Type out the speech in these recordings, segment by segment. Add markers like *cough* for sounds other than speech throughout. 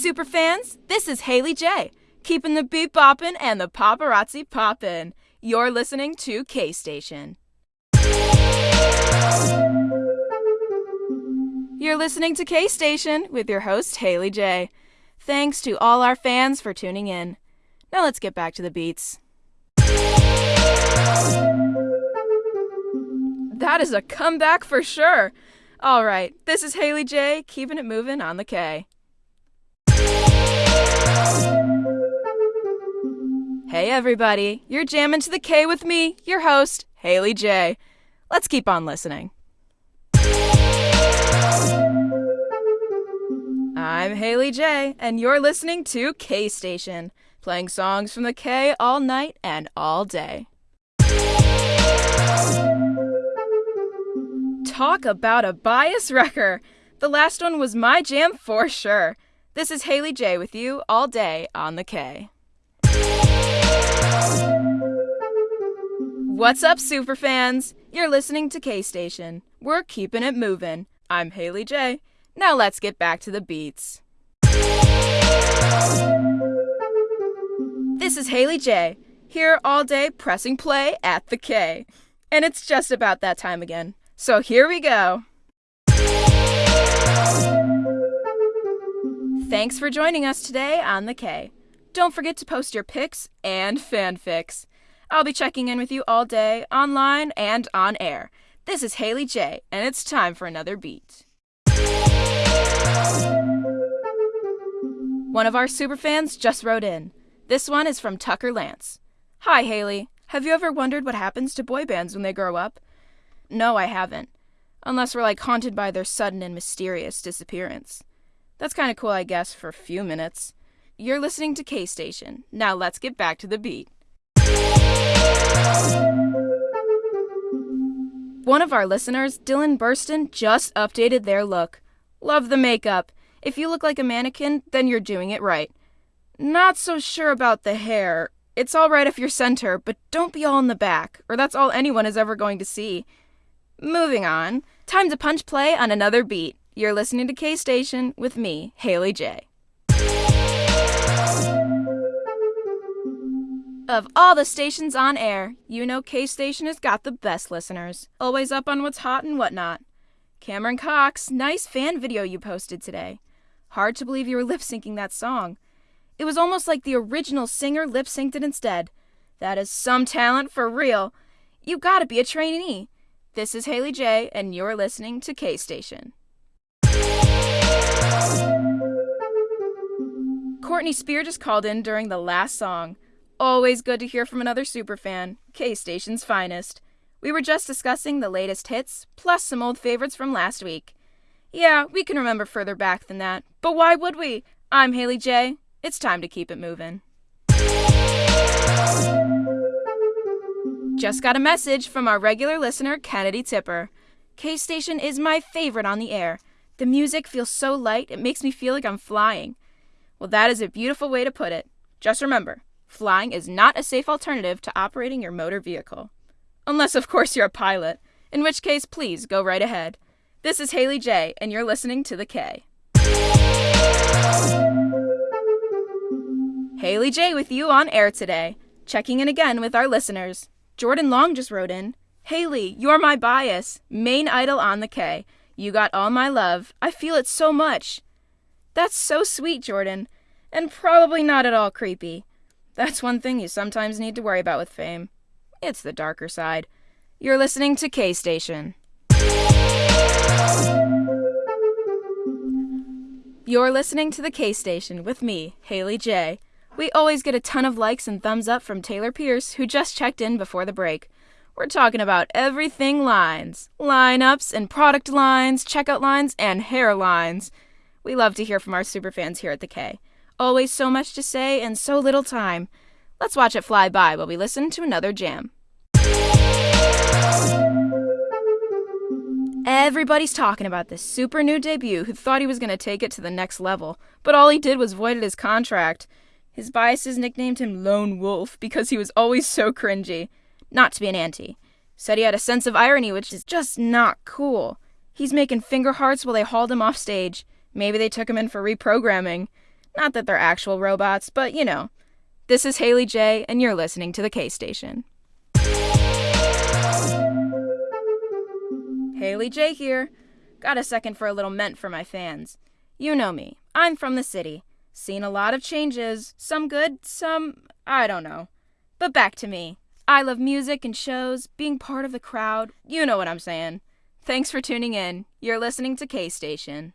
superfans? This is Haley J, keeping the beat boppin' and the paparazzi poppin'. You're listening to K Station. You're listening to K Station with your host, Haley J. Thanks to all our fans for tuning in. Now let's get back to the beats. That is a comeback for sure. All right, this is Haley J, keeping it moving on the K. Hey everybody, you're jamming to the K with me, your host, Haley J. Let's keep on listening. I'm Haley J, and you're listening to K Station, playing songs from the K all night and all day. Talk about a bias wrecker! The last one was my jam for sure. This is Haley J with you all day on the K. What's up, superfans? You're listening to K Station. We're keeping it moving. I'm Haley J. Now let's get back to the beats. This is Haley J. Here all day pressing play at the K. And it's just about that time again. So here we go. Thanks for joining us today on the K. Don't forget to post your pics and fanfics. I'll be checking in with you all day, online and on air. This is Haley J, and it's time for another beat. One of our superfans just wrote in. This one is from Tucker Lance. Hi, Haley. Have you ever wondered what happens to boy bands when they grow up? No, I haven't. Unless we're like haunted by their sudden and mysterious disappearance. That's kind of cool, I guess, for a few minutes. You're listening to K Station. Now let's get back to the beat. One of our listeners, Dylan Burston, just updated their look. Love the makeup. If you look like a mannequin, then you're doing it right. Not so sure about the hair. It's alright if you're center, but don't be all in the back, or that's all anyone is ever going to see. Moving on. Time to punch play on another beat. You're listening to K Station with me, Haley J. Of all the stations on air, you know K Station has got the best listeners. Always up on what's hot and whatnot. Cameron Cox, nice fan video you posted today. Hard to believe you were *laughs* lip syncing that song. It was almost like the original singer lip synced it instead. That is some talent for real. You gotta be a trainee. This is Haley J, and you're listening to K Station. Courtney Spear just called in during the last song. Always good to hear from another superfan, K Station's finest. We were just discussing the latest hits, plus some old favorites from last week. Yeah, we can remember further back than that, but why would we? I'm Haley J. It's time to keep it moving. Just got a message from our regular listener, Kennedy Tipper. K Station is my favorite on the air. The music feels so light, it makes me feel like I'm flying. Well, that is a beautiful way to put it. Just remember, flying is not a safe alternative to operating your motor vehicle. Unless, of course, you're a pilot, in which case, please go right ahead. This is Haley J, and you're listening to The K. Haley J with you on air today, checking in again with our listeners. Jordan Long just wrote in Haley, you're my bias, main idol on The K. You got all my love. I feel it so much. That's so sweet, Jordan, and probably not at all creepy. That's one thing you sometimes need to worry about with fame. It's the darker side. You're listening to K Station. You're listening to the K Station with me, Haley J. We always get a ton of likes and thumbs up from Taylor Pierce, who just checked in before the break. We're talking about everything lines lineups and product lines, checkout lines, and hair lines. We love to hear from our superfans here at the K. Always so much to say and so little time. Let's watch it fly by while we listen to another jam. Everybody's talking about this super new debut who thought he was going to take it to the next level, but all he did was voided his contract. His biases nicknamed him Lone Wolf because he was always so cringy. Not to be an anti. Said he had a sense of irony, which is just not cool. He's making finger hearts while they hauled him off stage. Maybe they took him in for reprogramming. Not that they're actual robots, but you know. This is Haley J, and you're listening to the K Station. Haley J here. Got a second for a little ment for my fans. You know me. I'm from the city. Seen a lot of changes. Some good, some. I don't know. But back to me. I love music and shows, being part of the crowd. You know what I'm saying. Thanks for tuning in. You're listening to K Station.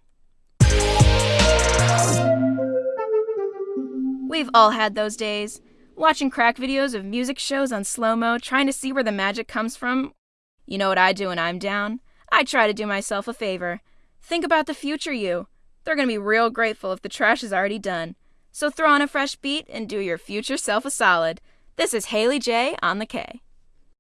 We've all had those days. Watching crack videos of music shows on slow mo, trying to see where the magic comes from. You know what I do when I'm down? I try to do myself a favor. Think about the future you. They're going to be real grateful if the trash is already done. So throw on a fresh beat and do your future self a solid. This is Haley J on the K.